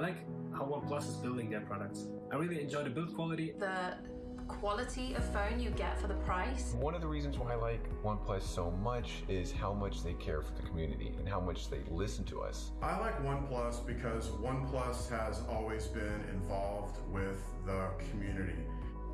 I like how OnePlus is building their products. I really enjoy the build quality. The quality of phone you get for the price. One of the reasons why I like OnePlus so much is how much they care for the community and how much they listen to us. I like OnePlus because OnePlus has always been involved with the community.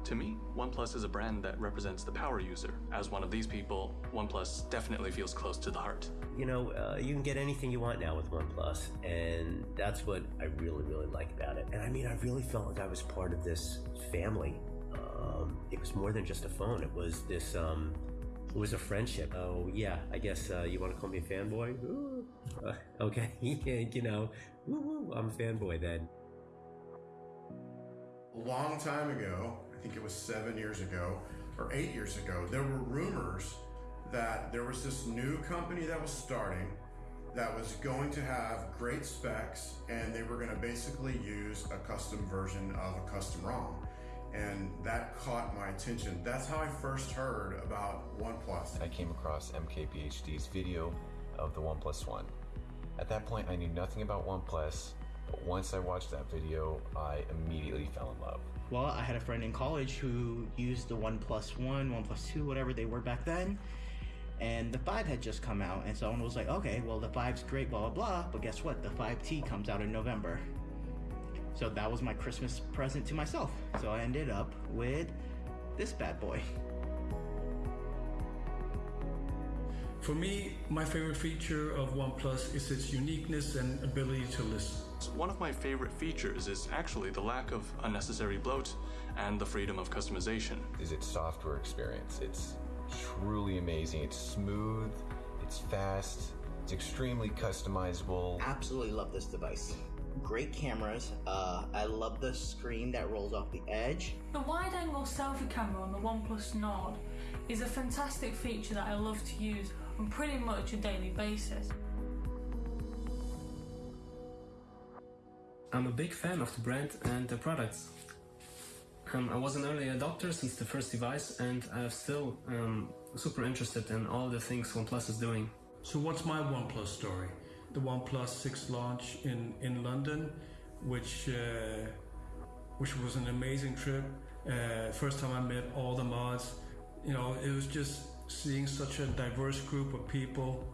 To me, OnePlus is a brand that represents the power user. As one of these people, OnePlus definitely feels close to the heart. You know, uh, you can get anything you want now with OnePlus, and that's what I really, really like about it. And I mean, I really felt like I was part of this family. Um, it was more than just a phone. It was this. Um, it was a friendship. Oh yeah, I guess uh, you want to call me a fanboy. Ooh. Uh, okay, you know, woo, I'm a fanboy then. A long time ago, I think it was seven years ago or eight years ago, there were rumors that there was this new company that was starting that was going to have great specs and they were going to basically use a custom version of a custom ROM. And that caught my attention. That's how I first heard about OnePlus. I came across MKBHD's video of the OnePlus One. At that point, I knew nothing about OnePlus, but once I watched that video, I immediately fell in love. Well, I had a friend in college who used the One One, One Two, whatever they were back then, and the 5 had just come out, and someone was like, okay, well, the Five's great, blah, blah, blah, but guess what? The 5T comes out in November. So that was my Christmas present to myself. So I ended up with this bad boy. For me, my favorite feature of OnePlus is its uniqueness and ability to listen. One of my favorite features is actually the lack of unnecessary bloat and the freedom of customization. Is its software experience. It's truly amazing. It's smooth, it's fast, it's extremely customizable. Absolutely love this device. Great cameras. Uh, I love the screen that rolls off the edge. The wide angle selfie camera on the OnePlus Nord is a fantastic feature that I love to use on pretty much a daily basis. I'm a big fan of the brand and the products. Um, I was an early adopter since the first device, and I'm still um, super interested in all the things OnePlus is doing. So, what's my OnePlus story? The OnePlus 6 launch in, in London, which uh, which was an amazing trip. Uh, first time I met all the mods, you know, it was just seeing such a diverse group of people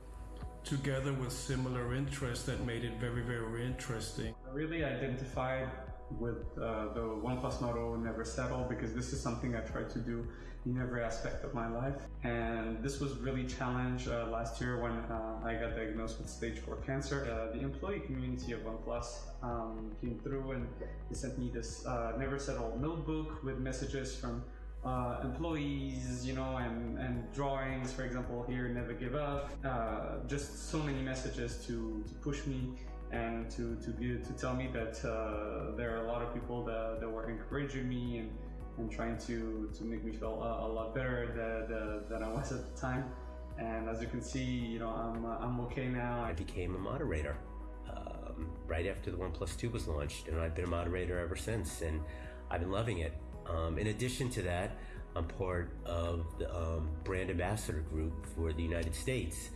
together with similar interests that made it very, very interesting. I really identified with uh, the OnePlus Nord Never Settle because this is something I try to do in every aspect of my life. And this was really challenged uh, last year when uh, I got diagnosed with stage 4 cancer. Uh, the employee community of OnePlus um, came through and they sent me this uh, Never Settle notebook with messages from uh, employees, you know, and, and drawings, for example, here, never give up. Uh, just so many messages to, to push me and to, to, give, to tell me that uh, there are a lot of people that, that were encouraging me and, and trying to, to make me feel a, a lot better than, than I was at the time. And as you can see, you know, I'm, I'm okay now. I became a moderator um, right after the OnePlus 2 was launched, and I've been a moderator ever since, and I've been loving it. Um, in addition to that, I'm part of the um, brand ambassador group for the United States.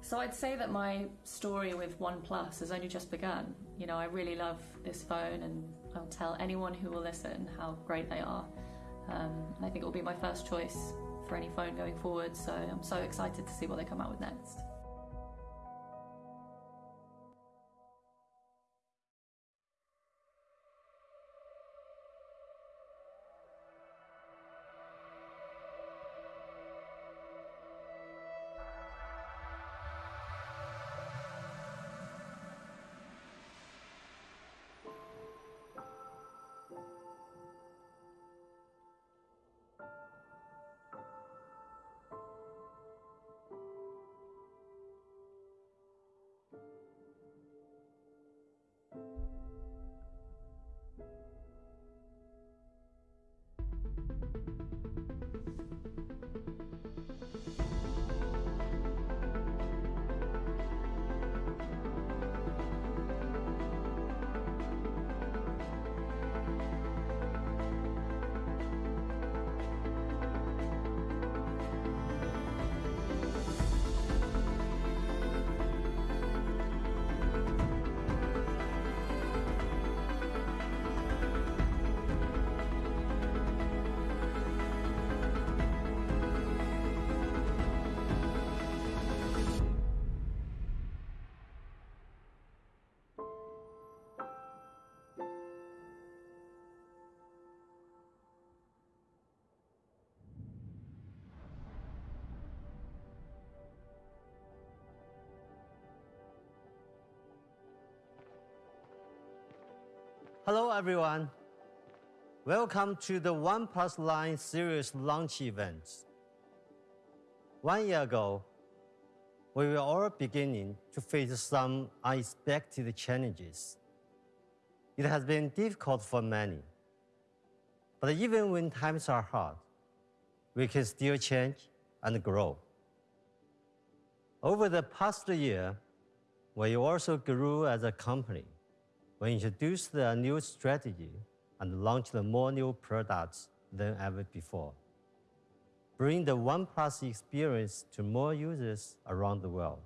So I'd say that my story with OnePlus has only just begun. You know, I really love this phone, and I'll tell anyone who will listen how great they are. Um, and I think it will be my first choice for any phone going forward. So I'm so excited to see what they come out with next. Hello, everyone. Welcome to the OnePlus 9 series launch event. One year ago, we were all beginning to face some unexpected challenges. It has been difficult for many. But even when times are hard, we can still change and grow. Over the past year, we also grew as a company. We introduced a new strategy and launched more new products than ever before. Bring the OnePlus experience to more users around the world.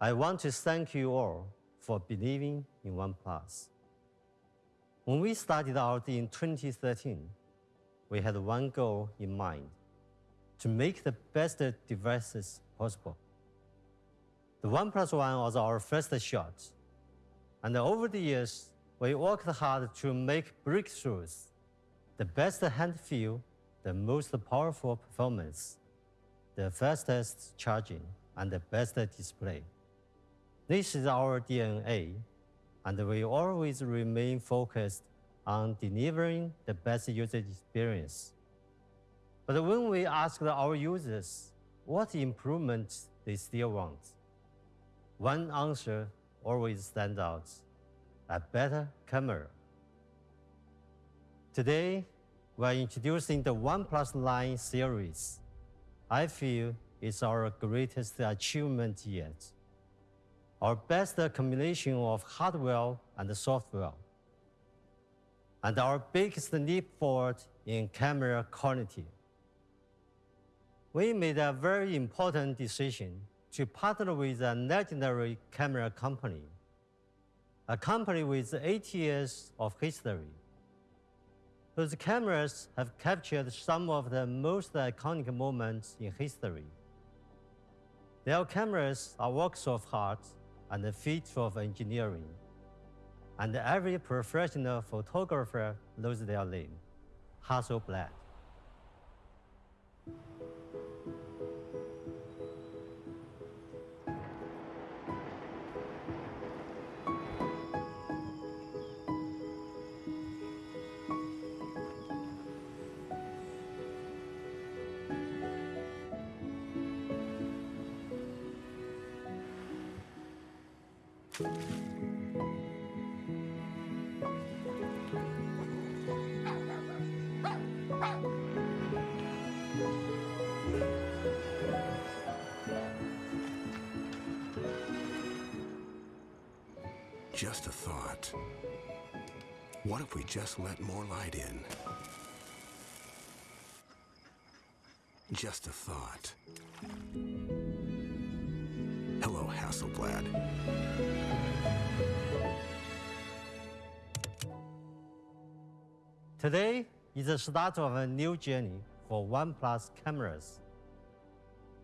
I want to thank you all for believing in OnePlus. When we started out in 2013, we had one goal in mind, to make the best devices possible. The OnePlus One was our first shot, and over the years, we worked hard to make breakthroughs, the best hand feel, the most powerful performance, the fastest charging, and the best display. This is our DNA, and we always remain focused on delivering the best user experience. But when we asked our users what improvements they still want, one answer always stand out, a better camera. Today, we are introducing the OnePlus 9 series. I feel it's our greatest achievement yet. Our best combination of hardware and software, and our biggest leap forward in camera quality. We made a very important decision to partner with a legendary camera company, a company with 80 years of history. whose cameras have captured some of the most iconic moments in history. Their cameras are works of art and a feat of engineering. And every professional photographer knows their name, Hasselblad. Thought. What if we just let more light in? Just a thought. Hello, Hasselblad. Today is the start of a new journey for OnePlus cameras.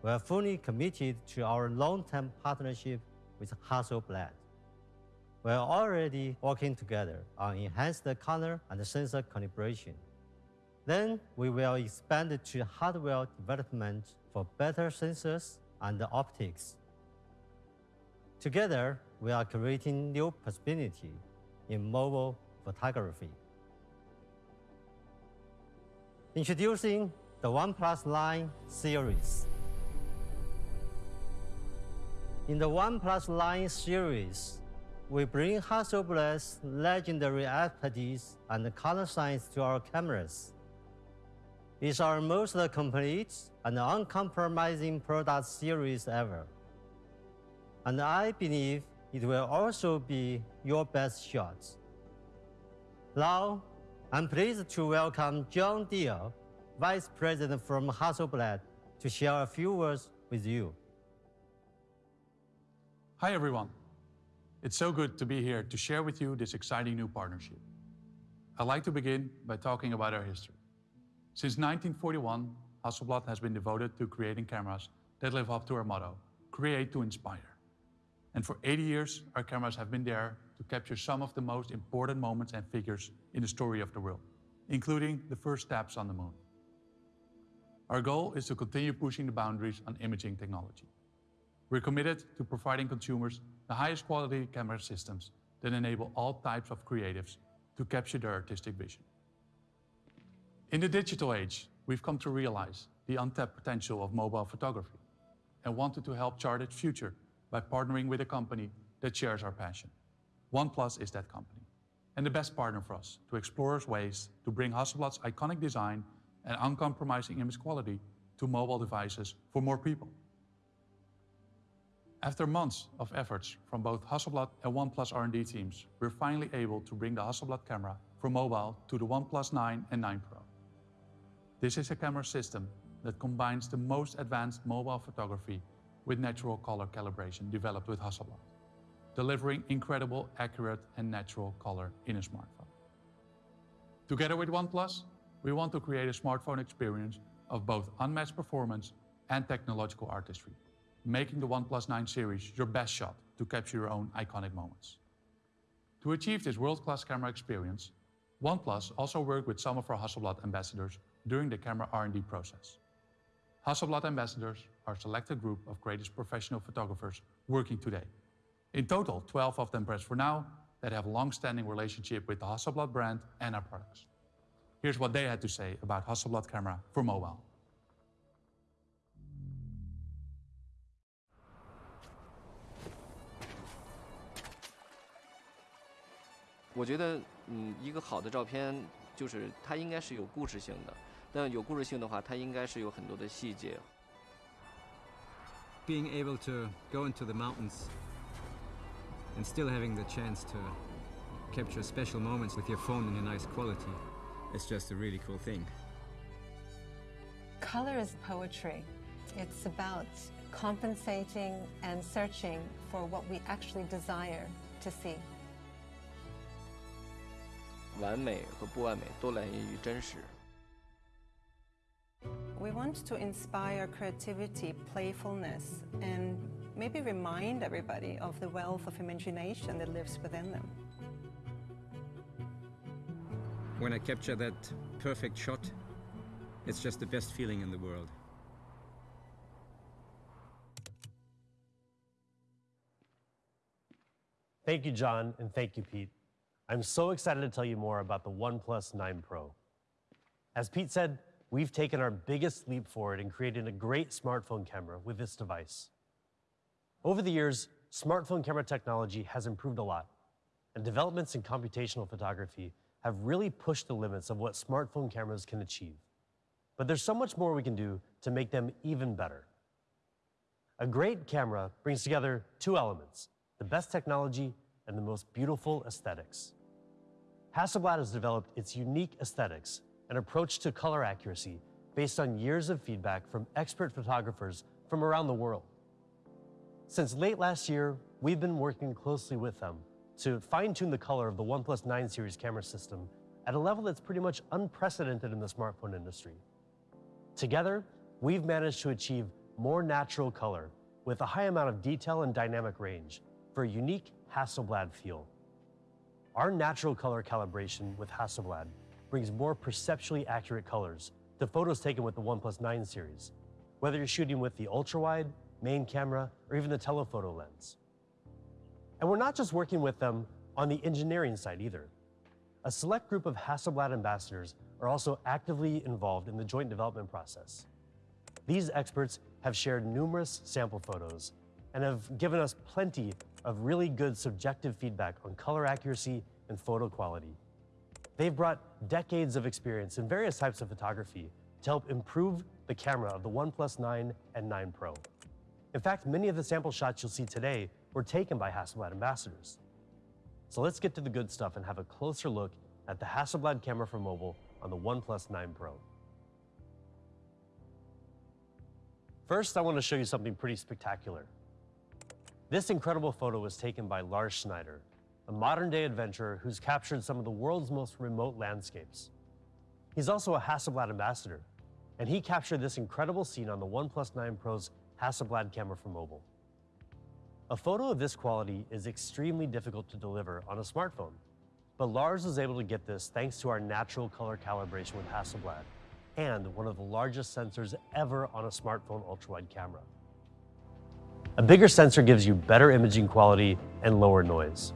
We are fully committed to our long-term partnership with Hasselblad. We are already working together on enhanced color and sensor calibration. Then we will expand to hardware development for better sensors and optics. Together, we are creating new possibility in mobile photography. Introducing the OnePlus 9 series. In the OnePlus 9 series, we bring Hasselblad's legendary expertise and color science to our cameras. It's our most complete and uncompromising product series ever. And I believe it will also be your best shot. Now, I'm pleased to welcome John Deere, Vice President from Hasselblad, to share a few words with you. Hi, everyone. It's so good to be here to share with you this exciting new partnership. I'd like to begin by talking about our history. Since 1941, Hasselblad has been devoted to creating cameras that live up to our motto, create to inspire. And for 80 years, our cameras have been there to capture some of the most important moments and figures in the story of the world, including the first steps on the moon. Our goal is to continue pushing the boundaries on imaging technology. We're committed to providing consumers the highest quality camera systems that enable all types of creatives to capture their artistic vision. In the digital age, we've come to realize the untapped potential of mobile photography and wanted to help chart its future by partnering with a company that shares our passion. OnePlus is that company, and the best partner for us to explore ways to bring Hasselblad's iconic design and uncompromising image quality to mobile devices for more people. After months of efforts from both Hasselblad and OnePlus R&D teams, we're finally able to bring the Hasselblad camera from mobile to the OnePlus 9 and 9 Pro. This is a camera system that combines the most advanced mobile photography with natural color calibration developed with Hasselblad, delivering incredible, accurate, and natural color in a smartphone. Together with OnePlus, we want to create a smartphone experience of both unmatched performance and technological artistry, making the OnePlus 9 series your best shot to capture your own iconic moments. To achieve this world-class camera experience, OnePlus also worked with some of our Hasselblad ambassadors during the camera R&D process. Hasselblad ambassadors are a selected group of greatest professional photographers working today. In total, 12 of them press for now that have a long-standing relationship with the Hasselblad brand and our products. Here's what they had to say about Hasselblad camera for mobile. 我觉得，嗯，一个好的照片就是它应该是有故事性的，但有故事性的话，它应该是有很多的细节。Being able to go into the mountains and still having the chance to capture special moments with your phone in a nice quality is just a really cool thing. Color is poetry. It's about compensating and searching for what we actually desire to see. 完美和不完美都来源于真实。We want to inspire creativity, playfulness, and maybe remind everybody of the wealth of imagination that lives within them. When I capture that perfect shot, it's just the best feeling in the world. Thank you, John, and thank you, Pete. I'm so excited to tell you more about the OnePlus 9 Pro. As Pete said, we've taken our biggest leap forward in creating a great smartphone camera with this device. Over the years, smartphone camera technology has improved a lot, and developments in computational photography have really pushed the limits of what smartphone cameras can achieve. But there's so much more we can do to make them even better. A great camera brings together two elements, the best technology and the most beautiful aesthetics. Hasselblad has developed its unique aesthetics, an approach to color accuracy based on years of feedback from expert photographers from around the world. Since late last year, we've been working closely with them to fine-tune the color of the OnePlus 9 series camera system at a level that's pretty much unprecedented in the smartphone industry. Together, we've managed to achieve more natural color with a high amount of detail and dynamic range for a unique Hasselblad feel. Our natural color calibration with Hasselblad brings more perceptually accurate colors to photos taken with the OnePlus 9 series, whether you're shooting with the ultra-wide, main camera, or even the telephoto lens. And we're not just working with them on the engineering side either. A select group of Hasselblad ambassadors are also actively involved in the joint development process. These experts have shared numerous sample photos and have given us plenty of really good subjective feedback on color accuracy and photo quality. They've brought decades of experience in various types of photography to help improve the camera of the OnePlus 9 and 9 Pro. In fact, many of the sample shots you'll see today were taken by Hasselblad ambassadors. So let's get to the good stuff and have a closer look at the Hasselblad camera for mobile on the OnePlus 9 Pro. First, I want to show you something pretty spectacular. This incredible photo was taken by Lars Schneider, a modern-day adventurer who's captured some of the world's most remote landscapes. He's also a Hasselblad ambassador, and he captured this incredible scene on the OnePlus 9 Pro's Hasselblad camera for mobile. A photo of this quality is extremely difficult to deliver on a smartphone, but Lars was able to get this thanks to our natural color calibration with Hasselblad and one of the largest sensors ever on a smartphone ultra-wide camera. A bigger sensor gives you better imaging quality and lower noise.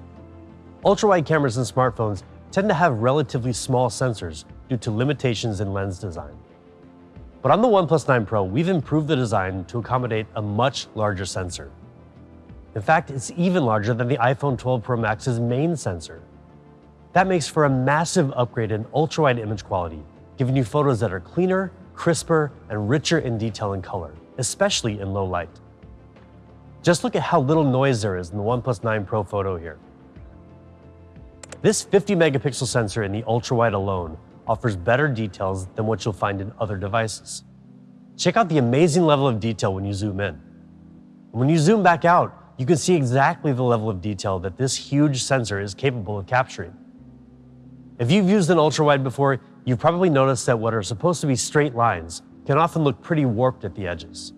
ultra-wide cameras in smartphones tend to have relatively small sensors due to limitations in lens design. But on the OnePlus 9 Pro, we've improved the design to accommodate a much larger sensor. In fact, it's even larger than the iPhone 12 Pro Max's main sensor. That makes for a massive upgrade in ultra-wide image quality, giving you photos that are cleaner, crisper, and richer in detail and color, especially in low light. Just look at how little noise there is in the OnePlus 9 Pro photo here. This 50 megapixel sensor in the ultra-wide alone offers better details than what you'll find in other devices. Check out the amazing level of detail when you zoom in. When you zoom back out, you can see exactly the level of detail that this huge sensor is capable of capturing. If you've used an ultra-wide before, you've probably noticed that what are supposed to be straight lines can often look pretty warped at the edges.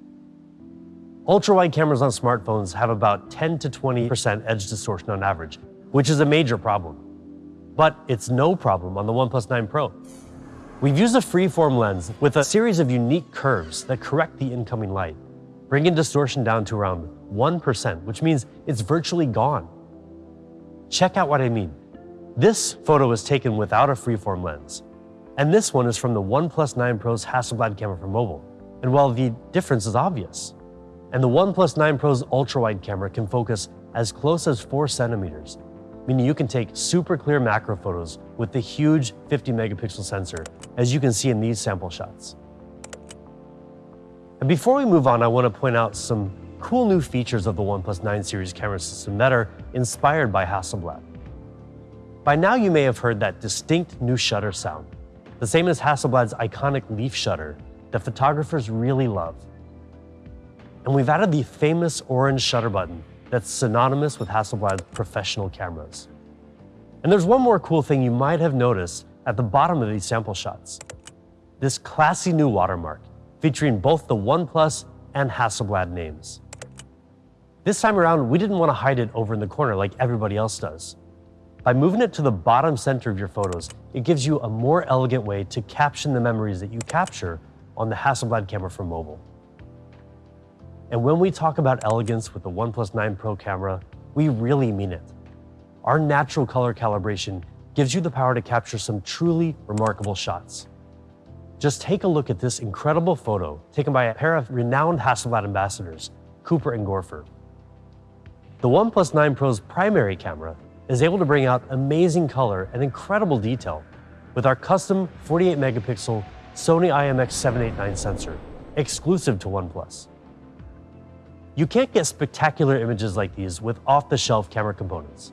Ultra-wide cameras on smartphones have about 10 to 20% edge distortion on average, which is a major problem. But it's no problem on the OnePlus 9 Pro. We've used a freeform lens with a series of unique curves that correct the incoming light, bringing distortion down to around 1%, which means it's virtually gone. Check out what I mean. This photo was taken without a freeform lens, and this one is from the OnePlus 9 Pro's Hasselblad camera for mobile. And while the difference is obvious, and the OnePlus 9 Pro's ultra-wide camera can focus as close as 4 centimeters, meaning you can take super clear macro photos with the huge 50 megapixel sensor, as you can see in these sample shots. And before we move on, I want to point out some cool new features of the OnePlus 9 series camera system that are inspired by Hasselblad. By now you may have heard that distinct new shutter sound, the same as Hasselblad's iconic leaf shutter that photographers really love. And we've added the famous orange shutter button that's synonymous with Hasselblad professional cameras. And there's one more cool thing you might have noticed at the bottom of these sample shots. This classy new watermark, featuring both the OnePlus and Hasselblad names. This time around, we didn't want to hide it over in the corner like everybody else does. By moving it to the bottom center of your photos, it gives you a more elegant way to caption the memories that you capture on the Hasselblad camera for mobile. And when we talk about elegance with the OnePlus 9 Pro camera, we really mean it. Our natural color calibration gives you the power to capture some truly remarkable shots. Just take a look at this incredible photo taken by a pair of renowned Hasselblad ambassadors, Cooper and Gorfer. The OnePlus 9 Pro's primary camera is able to bring out amazing color and incredible detail with our custom 48 megapixel Sony IMX789 sensor, exclusive to OnePlus. You can't get spectacular images like these with off-the-shelf camera components.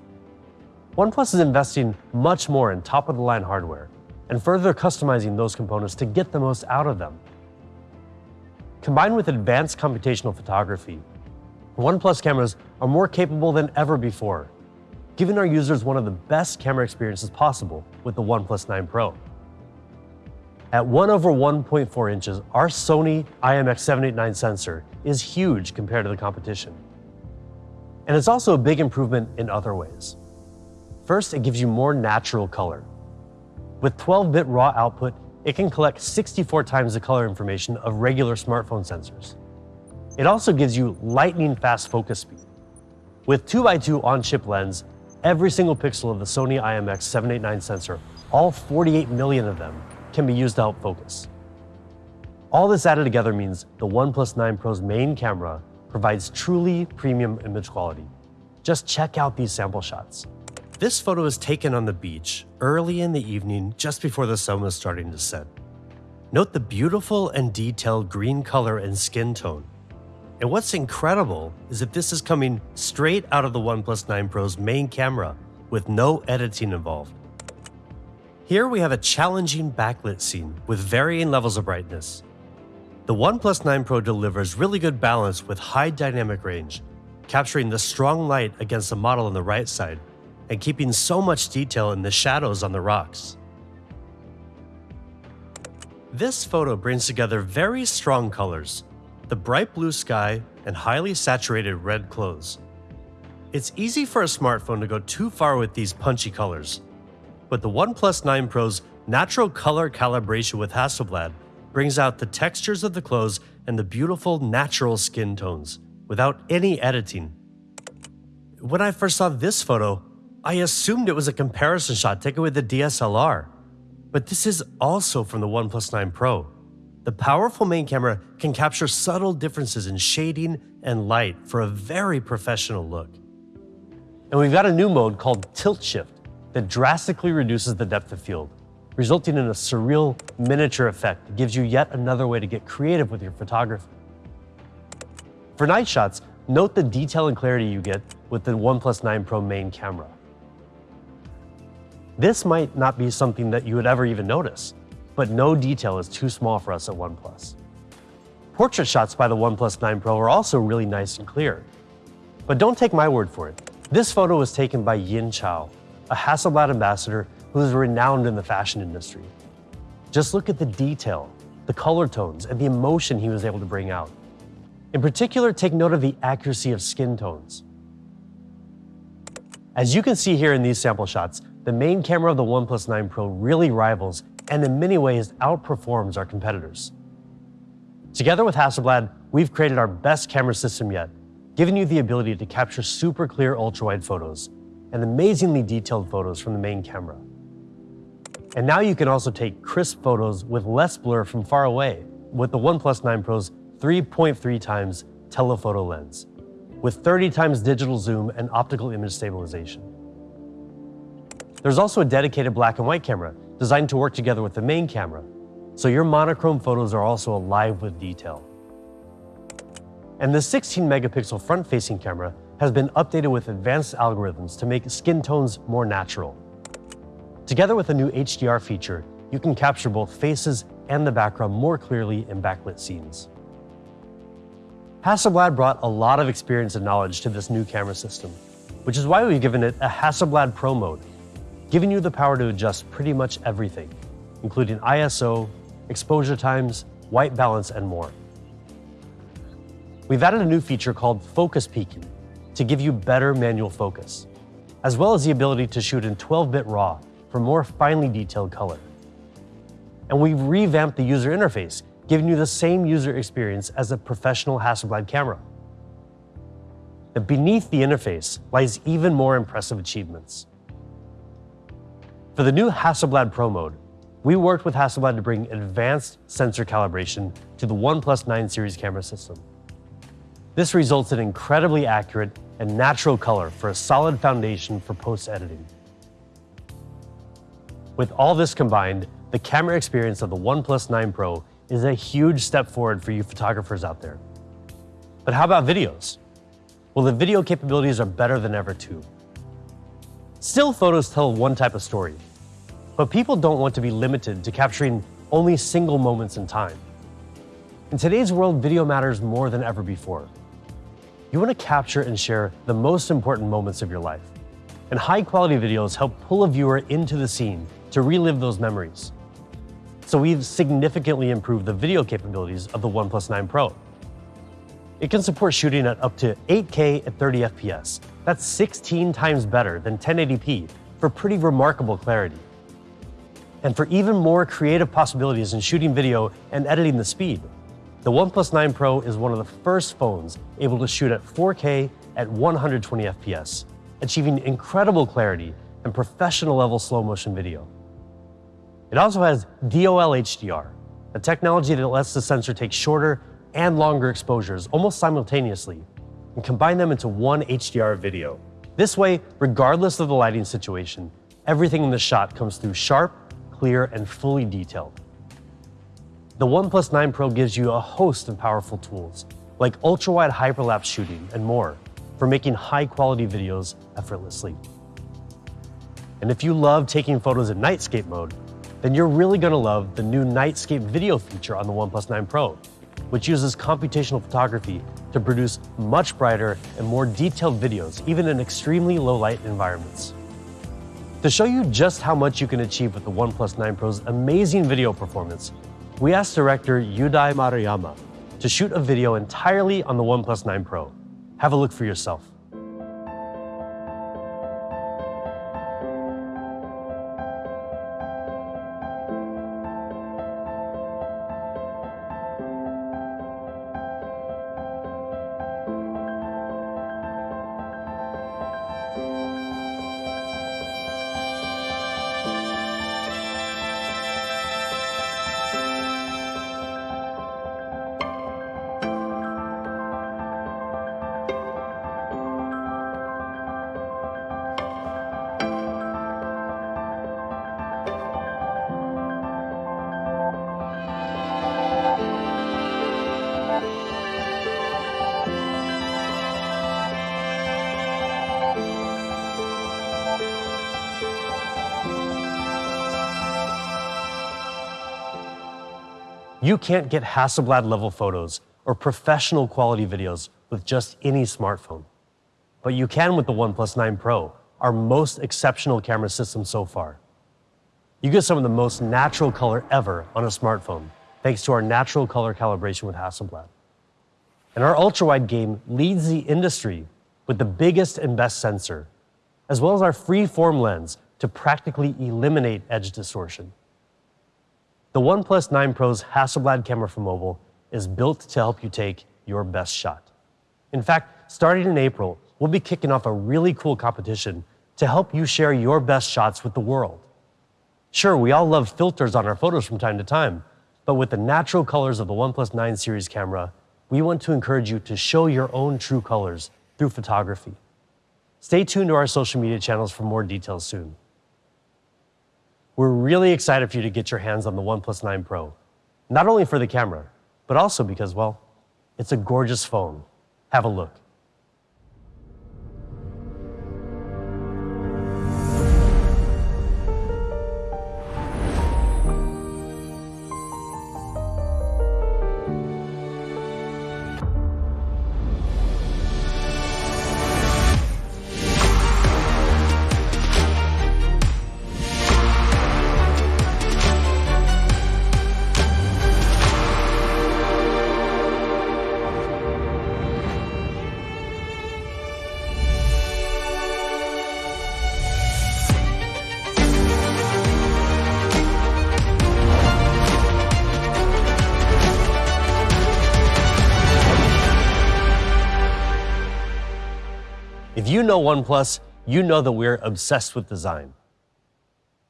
OnePlus is investing much more in top-of-the-line hardware and further customizing those components to get the most out of them. Combined with advanced computational photography, OnePlus cameras are more capable than ever before, giving our users one of the best camera experiences possible with the OnePlus 9 Pro. At 1 over 1.4 inches, our Sony IMX789 sensor is huge compared to the competition. And it's also a big improvement in other ways. First, it gives you more natural color. With 12-bit raw output, it can collect 64 times the color information of regular smartphone sensors. It also gives you lightning fast focus speed. With 2x2 on-chip lens, every single pixel of the Sony IMX789 sensor, all 48 million of them, can be used to help focus. All this added together means the OnePlus 9 Pro's main camera provides truly premium image quality. Just check out these sample shots. This photo is taken on the beach early in the evening just before the sun was starting to set. Note the beautiful and detailed green color and skin tone. And what's incredible is that this is coming straight out of the OnePlus 9 Pro's main camera with no editing involved. Here we have a challenging backlit scene with varying levels of brightness. The OnePlus 9 Pro delivers really good balance with high dynamic range, capturing the strong light against the model on the right side and keeping so much detail in the shadows on the rocks. This photo brings together very strong colors, the bright blue sky and highly saturated red clothes. It's easy for a smartphone to go too far with these punchy colors, but the OnePlus 9 Pro's natural color calibration with Hasselblad brings out the textures of the clothes and the beautiful natural skin tones without any editing. When I first saw this photo, I assumed it was a comparison shot taken with the DSLR. But this is also from the OnePlus 9 Pro. The powerful main camera can capture subtle differences in shading and light for a very professional look. And we've got a new mode called Tilt Shift that drastically reduces the depth of field, resulting in a surreal miniature effect that gives you yet another way to get creative with your photography. For night shots, note the detail and clarity you get with the OnePlus 9 Pro main camera. This might not be something that you would ever even notice, but no detail is too small for us at OnePlus. Portrait shots by the OnePlus 9 Pro are also really nice and clear. But don't take my word for it. This photo was taken by Yin Chao, a Hasselblad ambassador who is renowned in the fashion industry. Just look at the detail, the color tones, and the emotion he was able to bring out. In particular, take note of the accuracy of skin tones. As you can see here in these sample shots, the main camera of the OnePlus 9 Pro really rivals and in many ways outperforms our competitors. Together with Hasselblad, we've created our best camera system yet, giving you the ability to capture super clear ultra-wide photos and amazingly detailed photos from the main camera. And now you can also take crisp photos with less blur from far away with the OnePlus 9 Pro's 3.3 times telephoto lens, with 30 times digital zoom and optical image stabilization. There's also a dedicated black and white camera designed to work together with the main camera, so your monochrome photos are also alive with detail. And the 16 megapixel front facing camera has been updated with advanced algorithms to make skin tones more natural. Together with a new HDR feature, you can capture both faces and the background more clearly in backlit scenes. Hasselblad brought a lot of experience and knowledge to this new camera system, which is why we've given it a Hasselblad Pro mode, giving you the power to adjust pretty much everything, including ISO, exposure times, white balance, and more. We've added a new feature called focus peaking to give you better manual focus, as well as the ability to shoot in 12-bit RAW for more finely detailed color. And we've revamped the user interface, giving you the same user experience as a professional Hasselblad camera. But beneath the interface lies even more impressive achievements. For the new Hasselblad Pro mode, we worked with Hasselblad to bring advanced sensor calibration to the OnePlus 9 series camera system. This results in incredibly accurate and natural color for a solid foundation for post-editing. With all this combined, the camera experience of the OnePlus 9 Pro is a huge step forward for you photographers out there. But how about videos? Well, the video capabilities are better than ever too. Still photos tell one type of story, but people don't want to be limited to capturing only single moments in time. In today's world, video matters more than ever before. You want to capture and share the most important moments of your life. And high quality videos help pull a viewer into the scene to relive those memories. So we've significantly improved the video capabilities of the OnePlus 9 Pro. It can support shooting at up to 8K at 30 FPS. That's 16 times better than 1080p for pretty remarkable clarity. And for even more creative possibilities in shooting video and editing the speed, the OnePlus 9 Pro is one of the first phones able to shoot at 4K at 120 FPS, achieving incredible clarity and professional level slow motion video. It also has DOL HDR, a technology that lets the sensor take shorter and longer exposures almost simultaneously and combine them into one HDR video. This way, regardless of the lighting situation, everything in the shot comes through sharp, clear, and fully detailed. The OnePlus 9 Pro gives you a host of powerful tools, like ultra-wide hyperlapse shooting and more, for making high-quality videos effortlessly. And if you love taking photos in nightscape mode, then you're really going to love the new Nightscape video feature on the OnePlus 9 Pro, which uses computational photography to produce much brighter and more detailed videos, even in extremely low light environments. To show you just how much you can achieve with the OnePlus 9 Pro's amazing video performance, we asked director Yudai Maruyama to shoot a video entirely on the OnePlus 9 Pro. Have a look for yourself. You can't get Hasselblad level photos or professional quality videos with just any smartphone. But you can with the OnePlus 9 Pro, our most exceptional camera system so far. You get some of the most natural color ever on a smartphone, thanks to our natural color calibration with Hasselblad. And our ultra-wide game leads the industry with the biggest and best sensor, as well as our free-form lens to practically eliminate edge distortion. The OnePlus 9 Pro's Hasselblad camera for mobile is built to help you take your best shot. In fact, starting in April, we'll be kicking off a really cool competition to help you share your best shots with the world. Sure, we all love filters on our photos from time to time, but with the natural colors of the OnePlus 9 series camera, we want to encourage you to show your own true colors through photography. Stay tuned to our social media channels for more details soon. We're really excited for you to get your hands on the OnePlus 9 Pro, not only for the camera, but also because, well, it's a gorgeous phone. Have a look. Know OnePlus, you know that we're obsessed with design.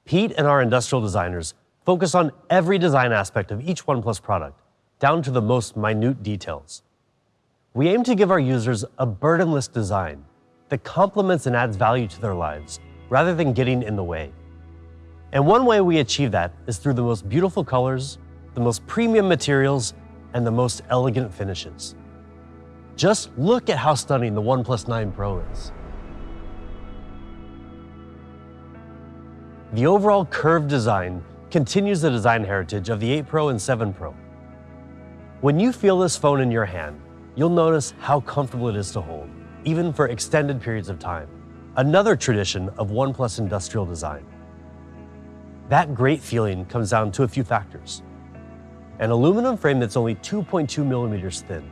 Pete and our industrial designers focus on every design aspect of each OnePlus product, down to the most minute details. We aim to give our users a burdenless design that complements and adds value to their lives, rather than getting in the way. And one way we achieve that is through the most beautiful colors, the most premium materials, and the most elegant finishes. Just look at how stunning the OnePlus 9 Pro is. The overall curved design continues the design heritage of the 8 Pro and 7 Pro. When you feel this phone in your hand, you'll notice how comfortable it is to hold, even for extended periods of time. Another tradition of OnePlus industrial design. That great feeling comes down to a few factors. An aluminum frame that's only 2.2 millimeters thin,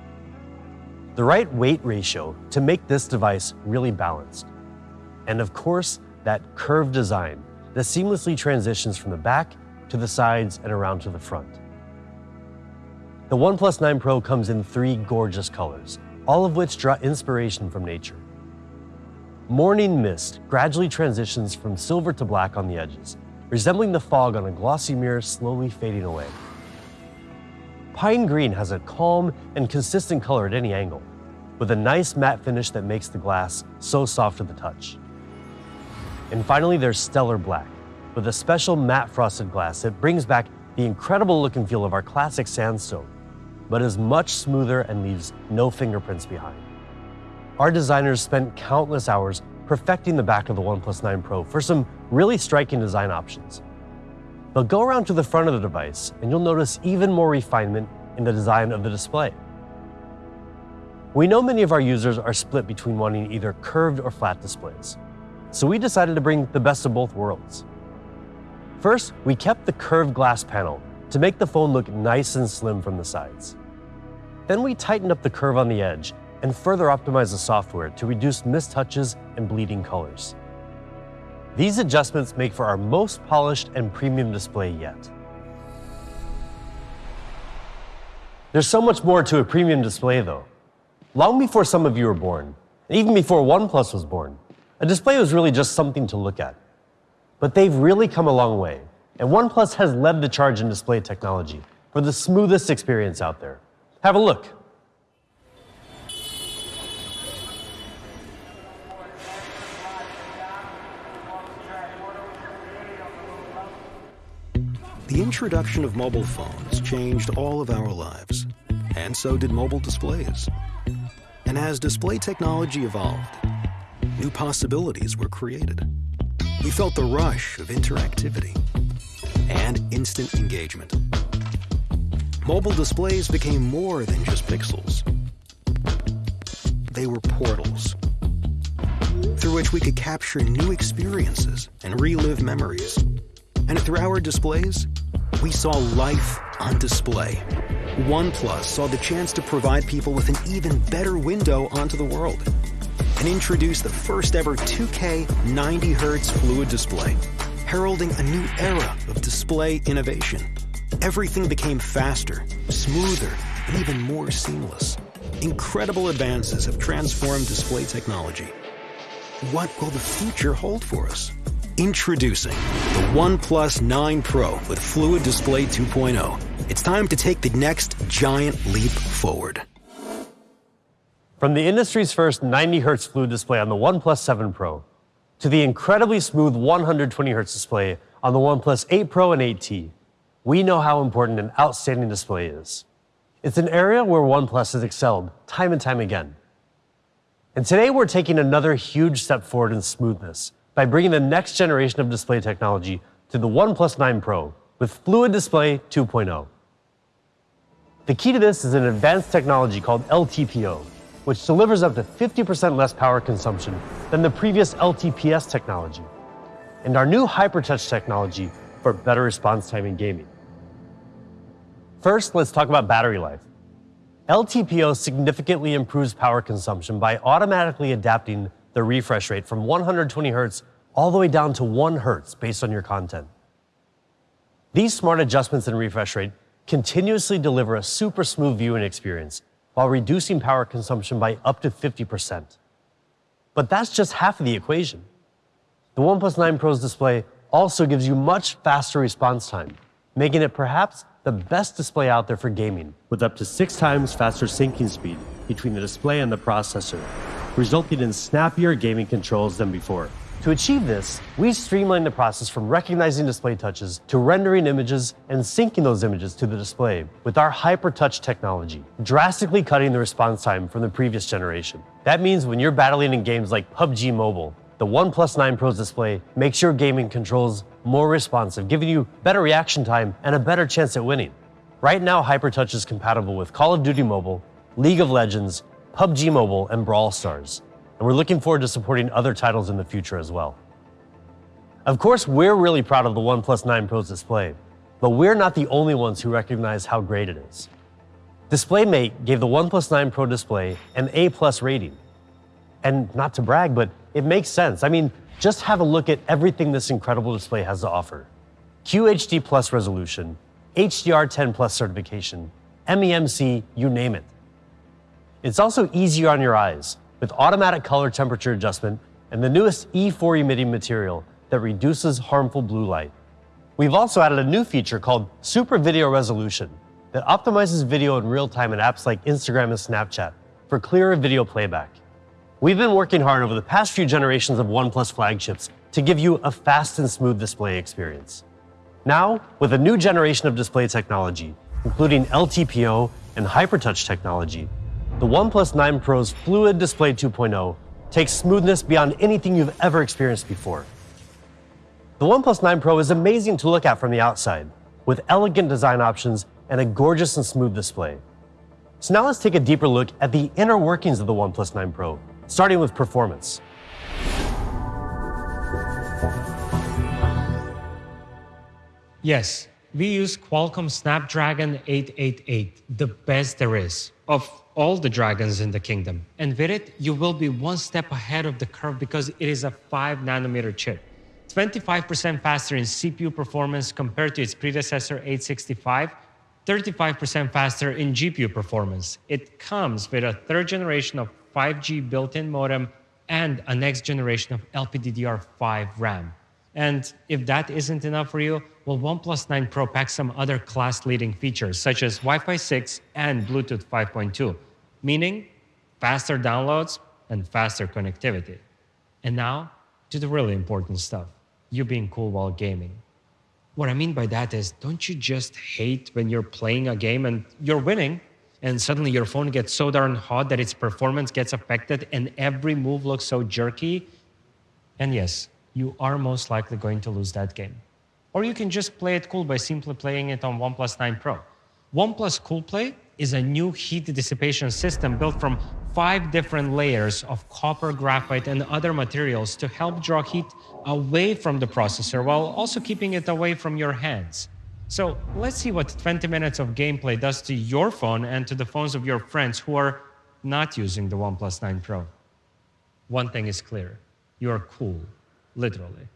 the right weight ratio to make this device really balanced. And of course, that curved design that seamlessly transitions from the back to the sides and around to the front. The OnePlus 9 Pro comes in three gorgeous colors, all of which draw inspiration from nature. Morning mist gradually transitions from silver to black on the edges, resembling the fog on a glossy mirror slowly fading away. Pine green has a calm and consistent color at any angle, with a nice matte finish that makes the glass so soft to the touch. And finally, there's stellar black, with a special matte frosted glass that brings back the incredible look and feel of our classic sandstone, but is much smoother and leaves no fingerprints behind. Our designers spent countless hours perfecting the back of the OnePlus 9 Pro for some really striking design options. But go around to the front of the device and you'll notice even more refinement in the design of the display. We know many of our users are split between wanting either curved or flat displays. So we decided to bring the best of both worlds. First, we kept the curved glass panel to make the phone look nice and slim from the sides. Then we tightened up the curve on the edge and further optimized the software to reduce mistouches and bleeding colors. These adjustments make for our most polished and premium display yet. There's so much more to a premium display though. Long before some of you were born, and even before OnePlus was born, a display was really just something to look at. But they've really come a long way, and OnePlus has led the charge in display technology for the smoothest experience out there. Have a look. The introduction of mobile phones changed all of our lives, and so did mobile displays. And as display technology evolved, new possibilities were created. We felt the rush of interactivity and instant engagement. mobile displays became more than just pixels. They were portals through which we could capture new experiences and relive memories. And through our displays, we saw life on display. OnePlus saw the chance to provide people with an even better window onto the world and introduced the first ever 2K 90 Hz fluid display, heralding a new era of display innovation. Everything became faster, smoother, and even more seamless. Incredible advances have transformed display technology. What will the future hold for us? Introducing the OnePlus 9 Pro with Fluid Display 2.0. It's time to take the next giant leap forward. From the industry's first 90 Hz fluid display on the OnePlus 7 Pro to the incredibly smooth 120 Hz display on the OnePlus 8 Pro and 8T, we know how important an outstanding display is. It's an area where OnePlus has excelled time and time again. And today we're taking another huge step forward in smoothness by bringing the next generation of display technology to the OnePlus 9 Pro with Fluid Display 2.0. The key to this is an advanced technology called LTPO, which delivers up to 50% less power consumption than the previous LTPS technology, and our new HyperTouch technology for better response time in gaming. First, let's talk about battery life. LTPO significantly improves power consumption by automatically adapting the refresh rate from 120 Hz all the way down to 1 Hz based on your content. These smart adjustments in refresh rate continuously deliver a super smooth viewing experience while reducing power consumption by up to 50%. But that's just half of the equation. The OnePlus 9 Pro's display also gives you much faster response time, making it perhaps the best display out there for gaming, with up to six times faster syncing speed between the display and the processor, resulting in snappier gaming controls than before. To achieve this, we streamlined the process from recognizing display touches to rendering images and syncing those images to the display with our HyperTouch technology, drastically cutting the response time from the previous generation. That means when you're battling in games like PUBG Mobile, the OnePlus 9 Pro's display makes your gaming controls more responsive, giving you better reaction time and a better chance at winning. Right now, HyperTouch is compatible with Call of Duty Mobile, League of Legends, PUBG Mobile, and Brawl Stars. And we're looking forward to supporting other titles in the future as well. Of course, we're really proud of the OnePlus 9 Pro's display, but we're not the only ones who recognize how great it is. DisplayMate gave the OnePlus 9 Pro display an A plus rating. And not to brag, but it makes sense. I mean, just have a look at everything this incredible display has to offer. QHD Plus resolution, HDR10 Plus certification, MEMC, you name it. It's also easier on your eyes with automatic color temperature adjustment and the newest E4 emitting material that reduces harmful blue light. We've also added a new feature called Super Video Resolution that optimizes video in real time in apps like Instagram and Snapchat for clearer video playback. We've been working hard over the past few generations of OnePlus flagships to give you a fast and smooth display experience. Now, with a new generation of display technology, including LTPO and HyperTouch technology, the OnePlus 9 Pro's Fluid Display 2.0 takes smoothness beyond anything you've ever experienced before. The OnePlus 9 Pro is amazing to look at from the outside, with elegant design options and a gorgeous and smooth display. So now let's take a deeper look at the inner workings of the OnePlus 9 Pro starting with performance. Yes, we use Qualcomm Snapdragon 888, the best there is of all the dragons in the kingdom. And with it, you will be one step ahead of the curve because it is a 5 nanometer chip. 25% faster in CPU performance compared to its predecessor 865, 35% faster in GPU performance. It comes with a third generation of 5G built-in modem, and a next generation of LPDDR5 RAM. And if that isn't enough for you, well, OnePlus 9 Pro packs some other class-leading features, such as Wi-Fi 6 and Bluetooth 5.2, meaning faster downloads and faster connectivity. And now, to the really important stuff, you being cool while gaming. What I mean by that is, don't you just hate when you're playing a game and you're winning, and suddenly your phone gets so darn hot that its performance gets affected and every move looks so jerky. And yes, you are most likely going to lose that game. Or you can just play it cool by simply playing it on OnePlus 9 Pro. OnePlus CoolPlay is a new heat dissipation system built from five different layers of copper, graphite, and other materials to help draw heat away from the processor while also keeping it away from your hands. So let's see what 20 minutes of gameplay does to your phone and to the phones of your friends who are not using the OnePlus 9 Pro. One thing is clear you are cool, literally.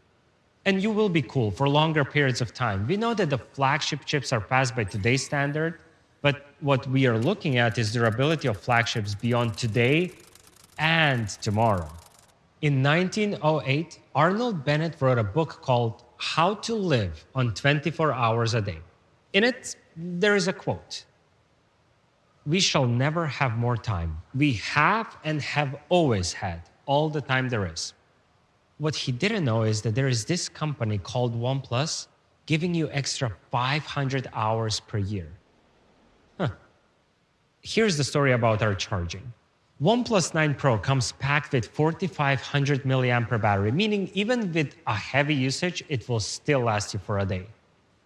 And you will be cool for longer periods of time. We know that the flagship chips are fast by today's standard, what we are looking at is durability of flagships beyond today and tomorrow. In 1908, Arnold Bennett wrote a book called How to Live on 24 Hours a Day. In it, there is a quote We shall never have more time. We have and have always had all the time there is. What he didn't know is that there is this company called OnePlus giving you extra 500 hours per year. Huh. Here's the story about our charging. OnePlus 9 Pro comes packed with 4500 milliampere battery, meaning even with a heavy usage, it will still last you for a day.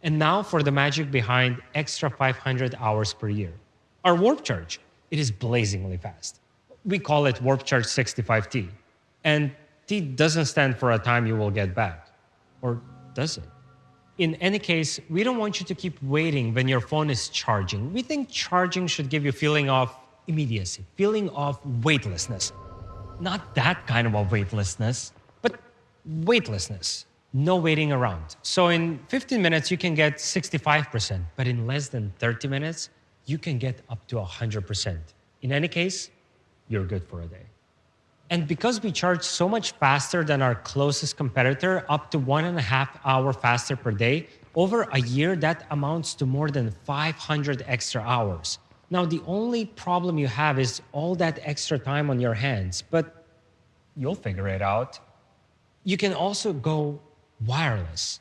And now for the magic behind extra 500 hours per year. Our Warp Charge, it is blazingly fast. We call it Warp Charge 65T. And T doesn't stand for a time you will get back. Or does it? In any case, we don't want you to keep waiting when your phone is charging. We think charging should give you feeling of immediacy, feeling of weightlessness. Not that kind of a weightlessness, but weightlessness. No waiting around. So in 15 minutes, you can get 65%, but in less than 30 minutes, you can get up to 100%. In any case, you're good for a day. And because we charge so much faster than our closest competitor, up to one and a half hour faster per day, over a year, that amounts to more than 500 extra hours. Now, the only problem you have is all that extra time on your hands, but you'll figure it out. You can also go wireless.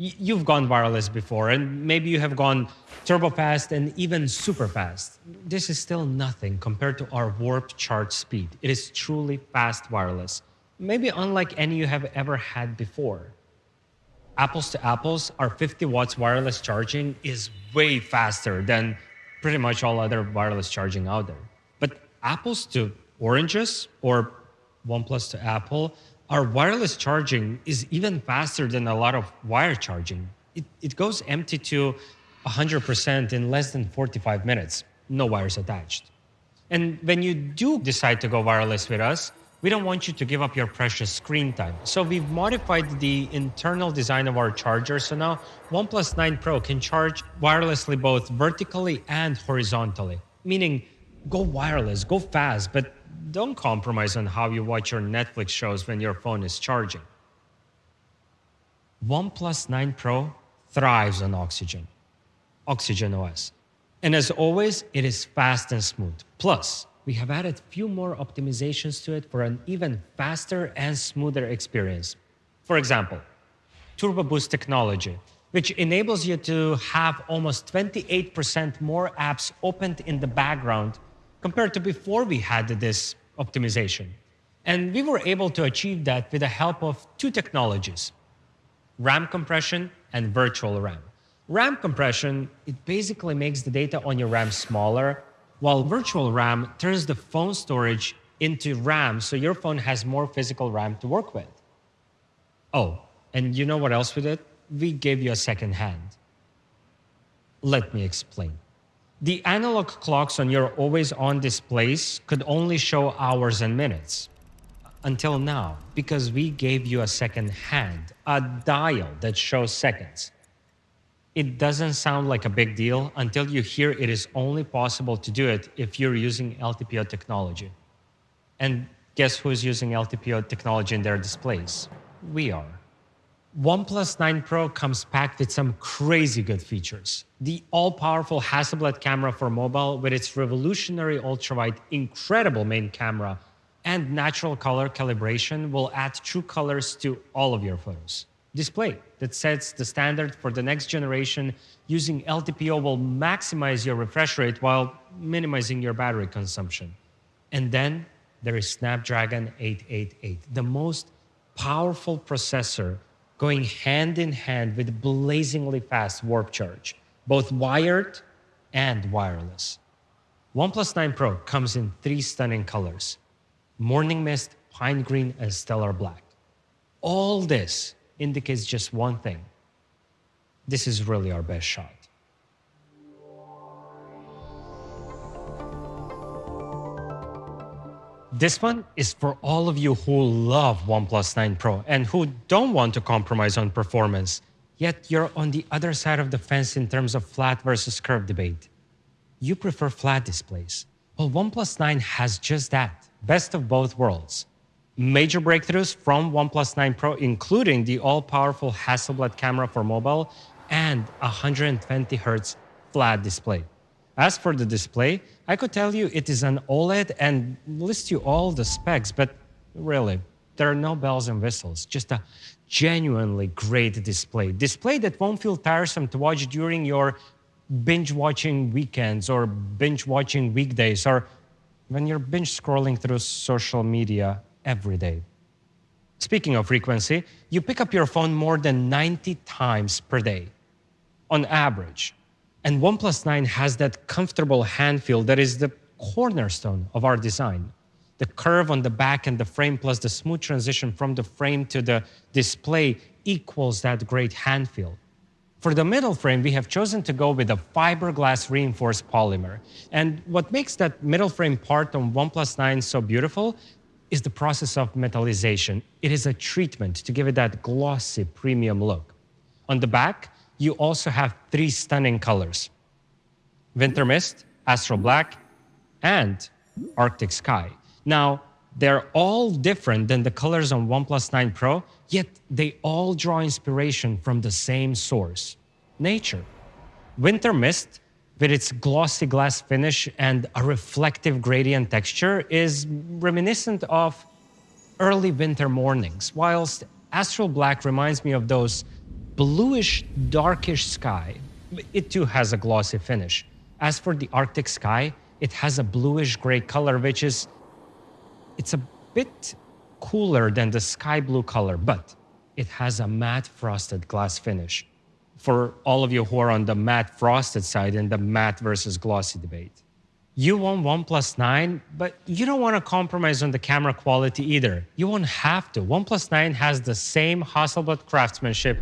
You've gone wireless before, and maybe you have gone turbo fast and even super fast. This is still nothing compared to our warp charge speed. It is truly fast wireless, maybe unlike any you have ever had before. Apples to apples, our 50 watts wireless charging is way faster than pretty much all other wireless charging out there. But apples to oranges or OnePlus to Apple, our wireless charging is even faster than a lot of wire charging. It, it goes empty to 100% in less than 45 minutes, no wires attached. And when you do decide to go wireless with us, we don't want you to give up your precious screen time. So we've modified the internal design of our charger. So now OnePlus 9 Pro can charge wirelessly both vertically and horizontally, meaning go wireless, go fast, but don't compromise on how you watch your Netflix shows when your phone is charging. OnePlus 9 Pro thrives on Oxygen, Oxygen OS. And as always, it is fast and smooth. Plus, we have added few more optimizations to it for an even faster and smoother experience. For example, Turbo Boost technology, which enables you to have almost 28% more apps opened in the background compared to before we had this optimization. And we were able to achieve that with the help of two technologies, RAM compression and virtual RAM. RAM compression, it basically makes the data on your RAM smaller, while virtual RAM turns the phone storage into RAM so your phone has more physical RAM to work with. Oh, and you know what else we did? We gave you a second hand. Let me explain. The analog clocks on your always on displays could only show hours and minutes until now because we gave you a second hand, a dial that shows seconds. It doesn't sound like a big deal until you hear it is only possible to do it if you're using LTPO technology. And guess who's using LTPO technology in their displays? We are. OnePlus 9 Pro comes packed with some crazy good features. The all-powerful Hasselblad camera for mobile with its revolutionary ultrawide, incredible main camera, and natural color calibration will add true colors to all of your photos. Display that sets the standard for the next generation using LTPO will maximize your refresh rate while minimizing your battery consumption. And then there is Snapdragon 888, the most powerful processor going hand in hand with blazingly fast warp charge, both wired and wireless. OnePlus 9 Pro comes in three stunning colors morning mist, pine green, and stellar black. All this indicates just one thing this is really our best shot. This one is for all of you who love OnePlus 9 Pro and who don't want to compromise on performance, yet you're on the other side of the fence in terms of flat versus curved debate. You prefer flat displays. Well, OnePlus 9 has just that best of both worlds. Major breakthroughs from OnePlus 9 Pro, including the all powerful Hasselblad camera for mobile and 120 Hz flat display. As for the display, I could tell you it is an OLED and list you all the specs, but really, there are no bells and whistles, just a genuinely great display. Display that won't feel tiresome to watch during your binge watching weekends or binge watching weekdays or when you're binge scrolling through social media every day. Speaking of frequency, you pick up your phone more than 90 times per day on average. And OnePlus 9 has that comfortable hand feel that is the cornerstone of our design. The curve on the back and the frame, plus the smooth transition from the frame to the display, equals that great hand feel. For the middle frame, we have chosen to go with a fiberglass reinforced polymer. And what makes that middle frame part on OnePlus 9 so beautiful is the process of metallization. It is a treatment to give it that glossy premium look. On the back, you also have three stunning colors Winter Mist, Astral Black, and Arctic Sky. Now, they're all different than the colors on OnePlus 9 Pro, yet they all draw inspiration from the same source nature. Winter Mist, with its glossy glass finish and a reflective gradient texture, is reminiscent of early winter mornings, whilst Astral Black reminds me of those bluish, darkish sky. It too has a glossy finish. As for the Arctic sky, it has a bluish gray color, which is it's a bit cooler than the sky blue color, but it has a matte frosted glass finish. For all of you who are on the matte frosted side in the matte versus glossy debate. You want OnePlus 9, but you don't want to compromise on the camera quality either. You won't have to. OnePlus 9 has the same Hasselblad craftsmanship,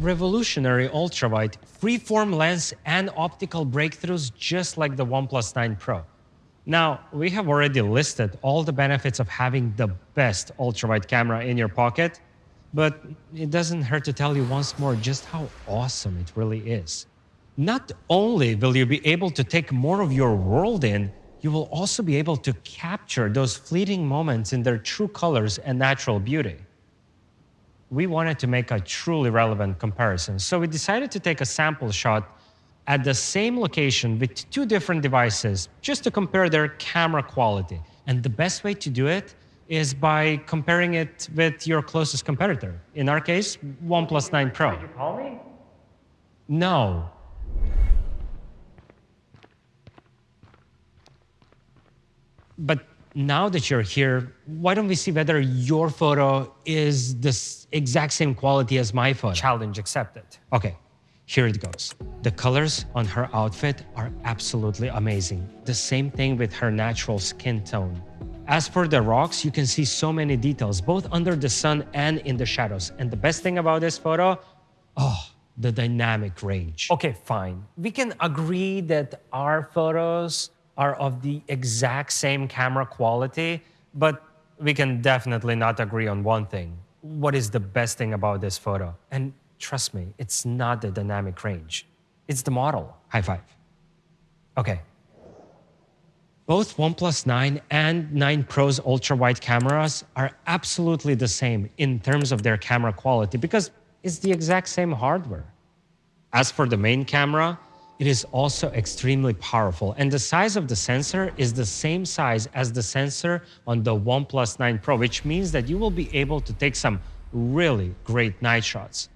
revolutionary ultrawide, freeform lens, and optical breakthroughs just like the OnePlus 9 Pro. Now, we have already listed all the benefits of having the best ultrawide camera in your pocket, but it doesn't hurt to tell you once more just how awesome it really is. Not only will you be able to take more of your world in, you will also be able to capture those fleeting moments in their true colors and natural beauty. We wanted to make a truly relevant comparison, so we decided to take a sample shot at the same location with two different devices just to compare their camera quality. And the best way to do it is by comparing it with your closest competitor. In our case, OnePlus 9 Pro. Did you call me? No. But now that you're here, why don't we see whether your photo is the exact same quality as my photo? Challenge accepted. Okay, here it goes. The colors on her outfit are absolutely amazing. The same thing with her natural skin tone. As for the rocks, you can see so many details, both under the sun and in the shadows. And the best thing about this photo, oh, the dynamic range. Okay, fine. We can agree that our photos are of the exact same camera quality, but we can definitely not agree on one thing. What is the best thing about this photo? And Trust me, it's not the dynamic range. It's the model. High five. Okay. Both OnePlus 9 and 9 Pro's ultra-wide cameras are absolutely the same in terms of their camera quality because it's the exact same hardware. As for the main camera, it is also extremely powerful and the size of the sensor is the same size as the sensor on the OnePlus 9 Pro, which means that you will be able to take some really great night shots.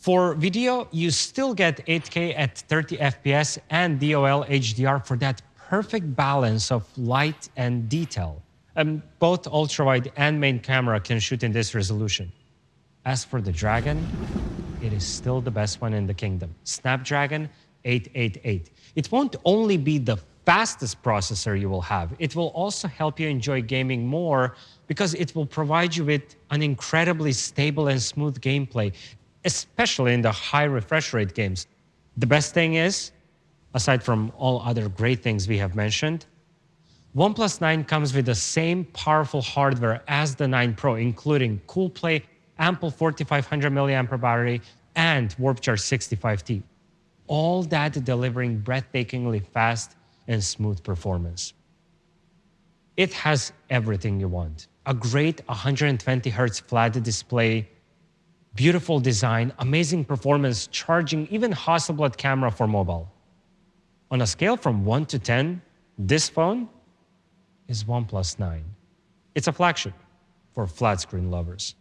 For video, you still get 8K at 30 FPS and DOL HDR for that perfect balance of light and detail. And both ultra-wide and main camera can shoot in this resolution. As for the Dragon, it is still the best one in the kingdom. Snapdragon 888. It won't only be the fastest processor you will have, it will also help you enjoy gaming more because it will provide you with an incredibly stable and smooth gameplay, especially in the high refresh rate games. The best thing is, aside from all other great things we have mentioned, OnePlus 9 comes with the same powerful hardware as the 9 Pro, including CoolPlay, ample 4500 mAh battery, and Warp Charge 65T. All that delivering breathtakingly fast and smooth performance. It has everything you want. A great 120 Hz flat display, beautiful design, amazing performance, charging, even Hasselblad camera for mobile. On a scale from 1 to 10, this phone is OnePlus 9. It's a flagship for flat screen lovers.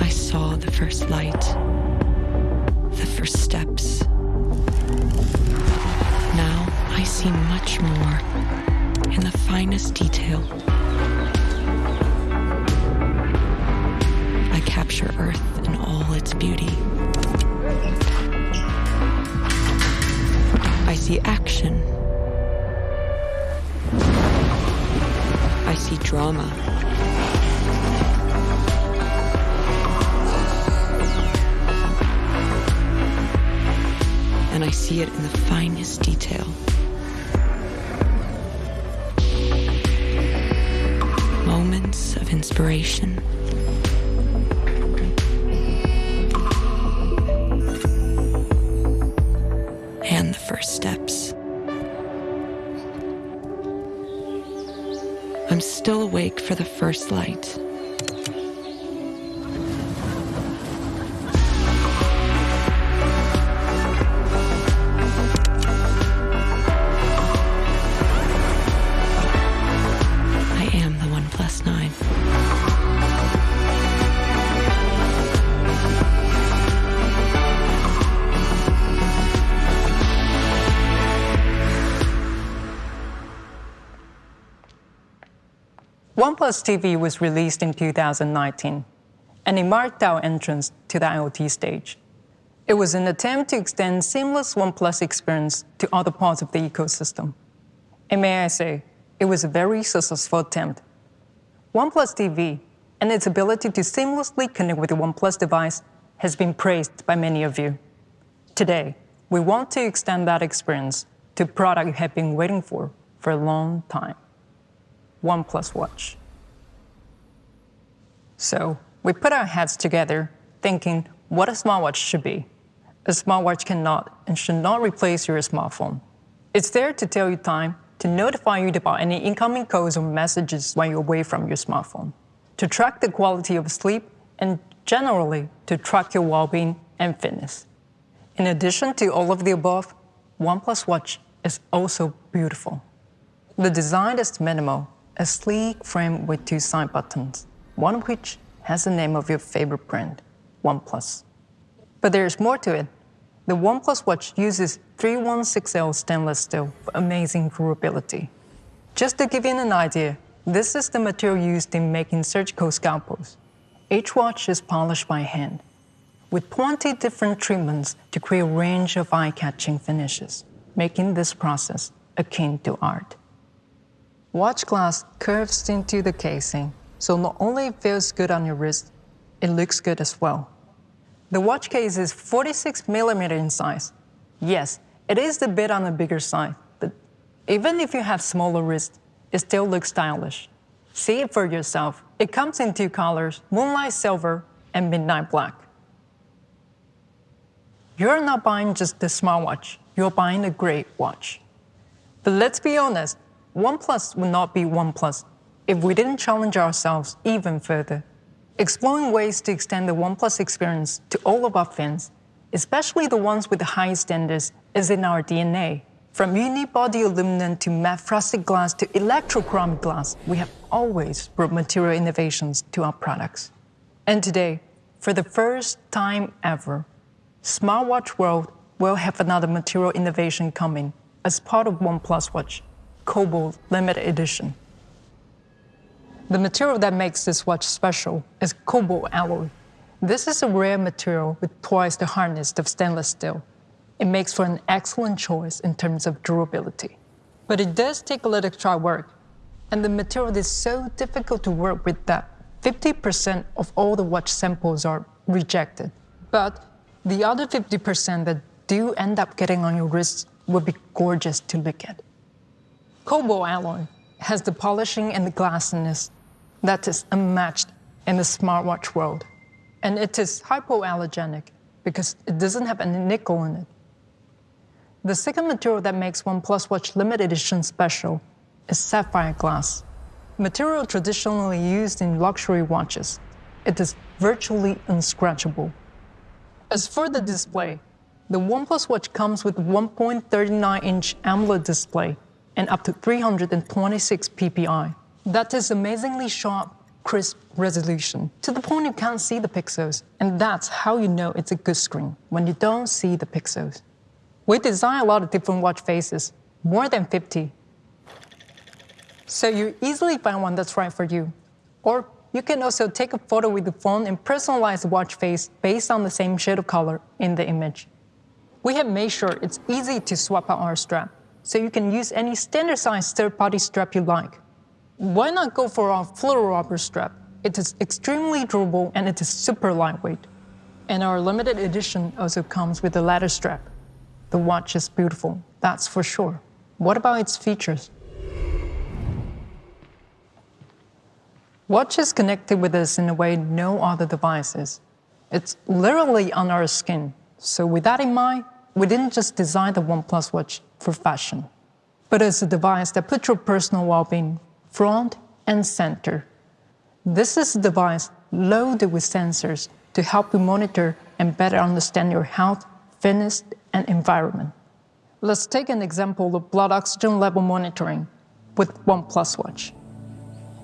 I saw the first light, the first steps. Now I see much more in the finest detail. Capture Earth in all its beauty. I see action. I see drama. And I see it in the finest detail. Moments of inspiration. Steps. I'm still awake for the first light. OnePlus TV was released in 2019, and it marked our entrance to the IoT stage. It was an attempt to extend seamless OnePlus experience to other parts of the ecosystem. And may I say, it was a very successful attempt. OnePlus TV and its ability to seamlessly connect with the OnePlus device has been praised by many of you. Today, we want to extend that experience to a product you have been waiting for for a long time. OnePlus Watch. So we put our heads together thinking what a smartwatch should be. A smartwatch cannot and should not replace your smartphone. It's there to tell you time, to notify you about any incoming calls or messages when you're away from your smartphone, to track the quality of sleep, and generally to track your well-being and fitness. In addition to all of the above, OnePlus Watch is also beautiful. The design is minimal, a sleek frame with two side buttons, one of which has the name of your favorite brand, OnePlus. But there's more to it. The OnePlus Watch uses 316L stainless steel for amazing durability. Just to give you an idea, this is the material used in making surgical scalpels. Each watch is polished by hand, with 20 different treatments to create a range of eye-catching finishes, making this process akin to art. Watch glass curves into the casing, so not only it feels good on your wrist, it looks good as well. The watch case is 46 millimeter in size. Yes, it is a bit on the bigger side, but even if you have smaller wrists, it still looks stylish. See it for yourself. It comes in two colors, moonlight silver and midnight black. You're not buying just a smartwatch, you're buying a great watch. But let's be honest, OnePlus would not be OnePlus if we didn't challenge ourselves even further, exploring ways to extend the OnePlus experience to all of our fans, especially the ones with the highest standards, is in our DNA. From unibody aluminum to matte frosted glass to electrochromic glass, we have always brought material innovations to our products. And today, for the first time ever, Smartwatch World will have another material innovation coming as part of OnePlus Watch, Cobalt Limited Edition. The material that makes this watch special is cobalt alloy. This is a rare material with twice the hardness of stainless steel. It makes for an excellent choice in terms of durability. But it does take a little extra work, and the material is so difficult to work with that 50% of all the watch samples are rejected. But the other 50% that do end up getting on your wrist will be gorgeous to look at. Cobalt alloy has the polishing and the glassiness that is unmatched in the smartwatch world. And it is hypoallergenic because it doesn't have any nickel in it. The second material that makes OnePlus Watch limited edition special is sapphire glass, material traditionally used in luxury watches. It is virtually unscratchable. As for the display, the OnePlus Watch comes with 1.39-inch AMOLED display and up to 326 ppi. That is amazingly sharp, crisp resolution, to the point you can't see the pixels. And that's how you know it's a good screen, when you don't see the pixels. We design a lot of different watch faces, more than 50. So you easily find one that's right for you. Or you can also take a photo with the phone and personalize the watch face based on the same shade of color in the image. We have made sure it's easy to swap out our strap, so you can use any standard size third-party strap you like. Why not go for our fluororubber strap? It is extremely durable and it is super lightweight. And our limited edition also comes with a leather strap. The watch is beautiful, that's for sure. What about its features? Watch is connected with us in a way no other device is. It's literally on our skin. So with that in mind, we didn't just design the OnePlus Watch for fashion, but as a device that puts your personal well-being front and center. This is a device loaded with sensors to help you monitor and better understand your health, fitness, and environment. Let's take an example of blood oxygen level monitoring with OnePlus Watch.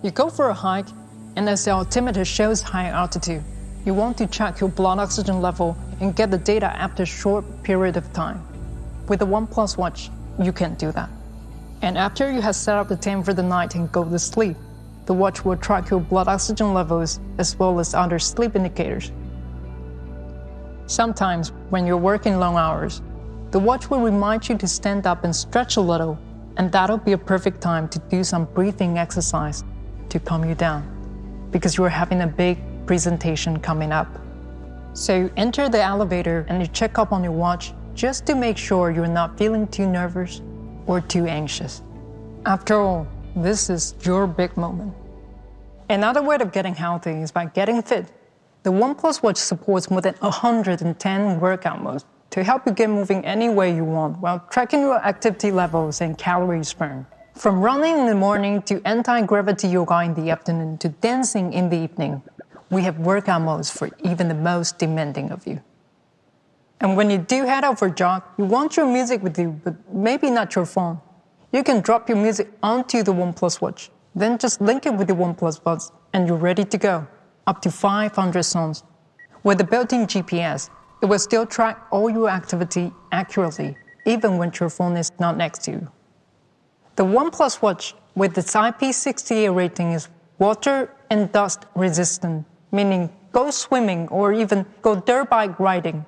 You go for a hike, and as the altimeter shows high altitude, you want to check your blood oxygen level and get the data after a short period of time. With the OnePlus Watch, you can do that. And after you have set up the time for the night and go to sleep, the watch will track your blood oxygen levels as well as other sleep indicators. Sometimes, when you're working long hours, the watch will remind you to stand up and stretch a little, and that'll be a perfect time to do some breathing exercise to calm you down, because you're having a big presentation coming up. So you enter the elevator and you check up on your watch just to make sure you're not feeling too nervous or too anxious. After all, this is your big moment. Another way of getting healthy is by getting fit. The OnePlus Watch supports more than 110 workout modes to help you get moving any way you want while tracking your activity levels and calories burned. From running in the morning to anti-gravity yoga in the afternoon to dancing in the evening, we have workout modes for even the most demanding of you. And when you do head out for a jog, you want your music with you, but maybe not your phone. You can drop your music onto the OnePlus Watch, then just link it with the OnePlus Buds, and you're ready to go. Up to 500 songs. With the built-in GPS, it will still track all your activity accurately, even when your phone is not next to you. The OnePlus Watch with its IP68 rating is water and dust resistant, meaning go swimming or even go dirt bike riding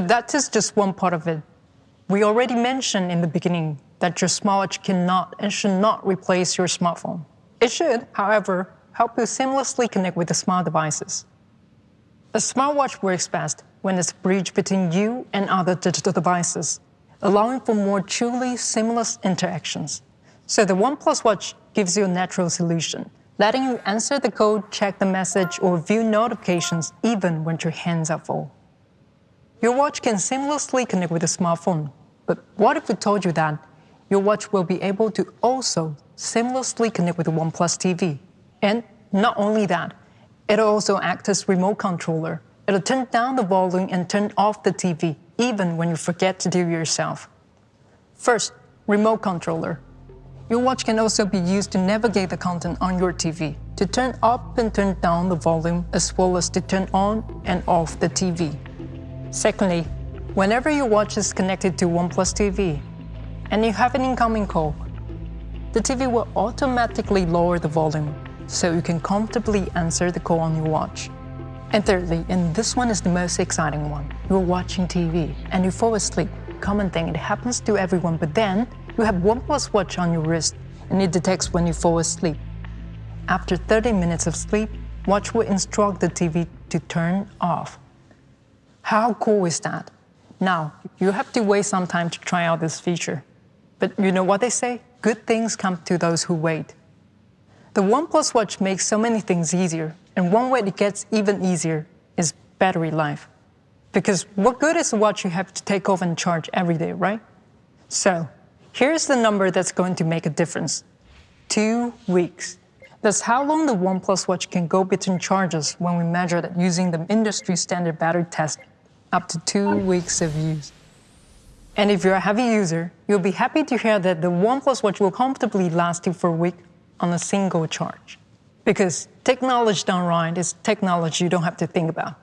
But that is just one part of it. We already mentioned in the beginning that your smartwatch cannot and should not replace your smartphone. It should, however, help you seamlessly connect with the smart devices. A smartwatch works best when it's a bridge between you and other digital devices, allowing for more truly seamless interactions. So the OnePlus Watch gives you a natural solution, letting you answer the code, check the message, or view notifications even when your hands are full. Your watch can seamlessly connect with a smartphone. But what if we told you that your watch will be able to also seamlessly connect with the OnePlus TV? And not only that, it'll also act as remote controller. It'll turn down the volume and turn off the TV, even when you forget to do it yourself. First, remote controller. Your watch can also be used to navigate the content on your TV, to turn up and turn down the volume, as well as to turn on and off the TV. Secondly, whenever your watch is connected to OnePlus TV and you have an incoming call, the TV will automatically lower the volume so you can comfortably answer the call on your watch. And thirdly, and this one is the most exciting one, you're watching TV and you fall asleep. Common thing, it happens to everyone, but then you have OnePlus watch on your wrist and it detects when you fall asleep. After 30 minutes of sleep, watch will instruct the TV to turn off. How cool is that? Now, you have to wait some time to try out this feature. But you know what they say? Good things come to those who wait. The OnePlus Watch makes so many things easier, and one way it gets even easier is battery life. Because what good is a watch you have to take off and charge every day, right? So, here's the number that's going to make a difference two weeks. That's how long the OnePlus Watch can go between charges when we measure that using the industry standard battery test, up to two weeks of use. And if you're a heavy user, you'll be happy to hear that the OnePlus Watch will comfortably last you for a week on a single charge. Because technology done right is technology you don't have to think about.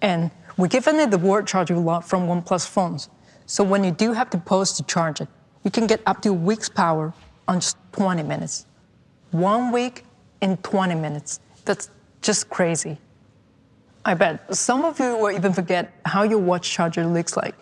And we're giving it the Warp Charge a lot from OnePlus phones. So when you do have to pause to charge it, you can get up to a week's power on just 20 minutes. One week in 20 minutes. That's just crazy. I bet some of you will even forget how your watch charger looks like.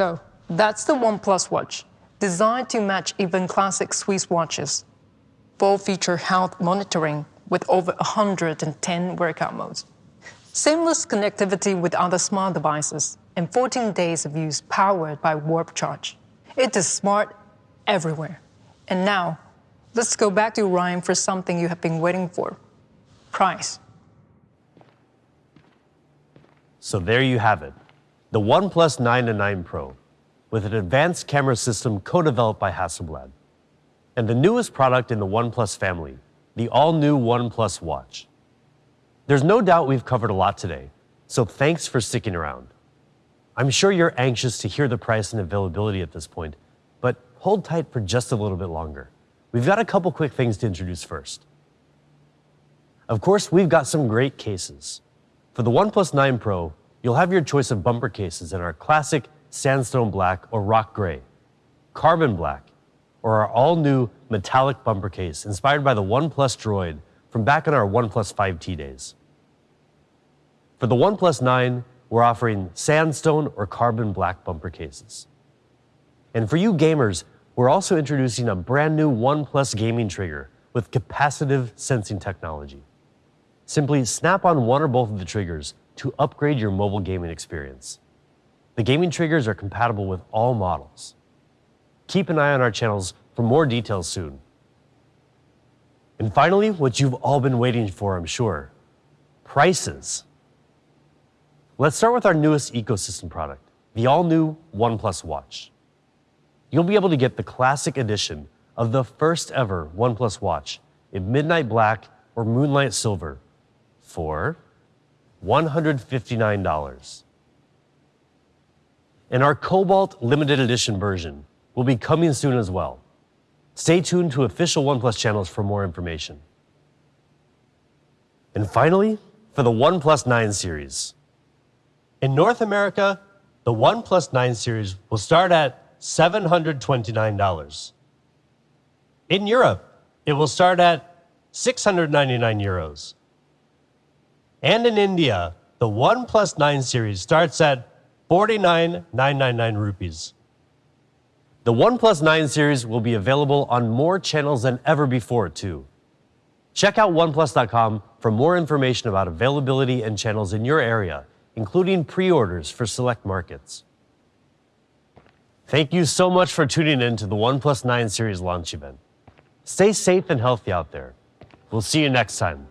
So that's the OnePlus Watch, designed to match even classic Swiss watches. Full feature health monitoring with over 110 workout modes. Seamless connectivity with other smart devices and 14 days of use powered by Warp Charge. It is smart everywhere. And now, let's go back to Ryan for something you have been waiting for. Price. So there you have it the OnePlus 9 and 9 Pro with an advanced camera system co-developed by Hasselblad, and the newest product in the OnePlus family, the all-new OnePlus Watch. There's no doubt we've covered a lot today, so thanks for sticking around. I'm sure you're anxious to hear the price and availability at this point, but hold tight for just a little bit longer. We've got a couple quick things to introduce first. Of course, we've got some great cases. For the OnePlus 9 Pro, You'll have your choice of bumper cases in our classic sandstone black or rock gray, carbon black, or our all-new metallic bumper case inspired by the OnePlus Droid from back in our OnePlus 5T days. For the OnePlus 9, we're offering sandstone or carbon black bumper cases. And for you gamers, we're also introducing a brand new OnePlus gaming trigger with capacitive sensing technology. Simply snap on one or both of the triggers to upgrade your mobile gaming experience. The gaming triggers are compatible with all models. Keep an eye on our channels for more details soon. And finally, what you've all been waiting for, I'm sure, prices. Let's start with our newest ecosystem product, the all-new OnePlus Watch. You'll be able to get the classic edition of the first ever OnePlus Watch in midnight black or moonlight silver for $159. And our Cobalt limited edition version will be coming soon as well. Stay tuned to official OnePlus channels for more information. And finally, for the OnePlus 9 series. In North America, the OnePlus 9 series will start at $729. In Europe, it will start at 699 euros. And in India, the One 9 series starts at 49,999 rupees. The One 9 series will be available on more channels than ever before, too. Check out OnePlus.com for more information about availability and channels in your area, including pre orders for select markets. Thank you so much for tuning in to the OnePlus 9 series launch event. Stay safe and healthy out there. We'll see you next time.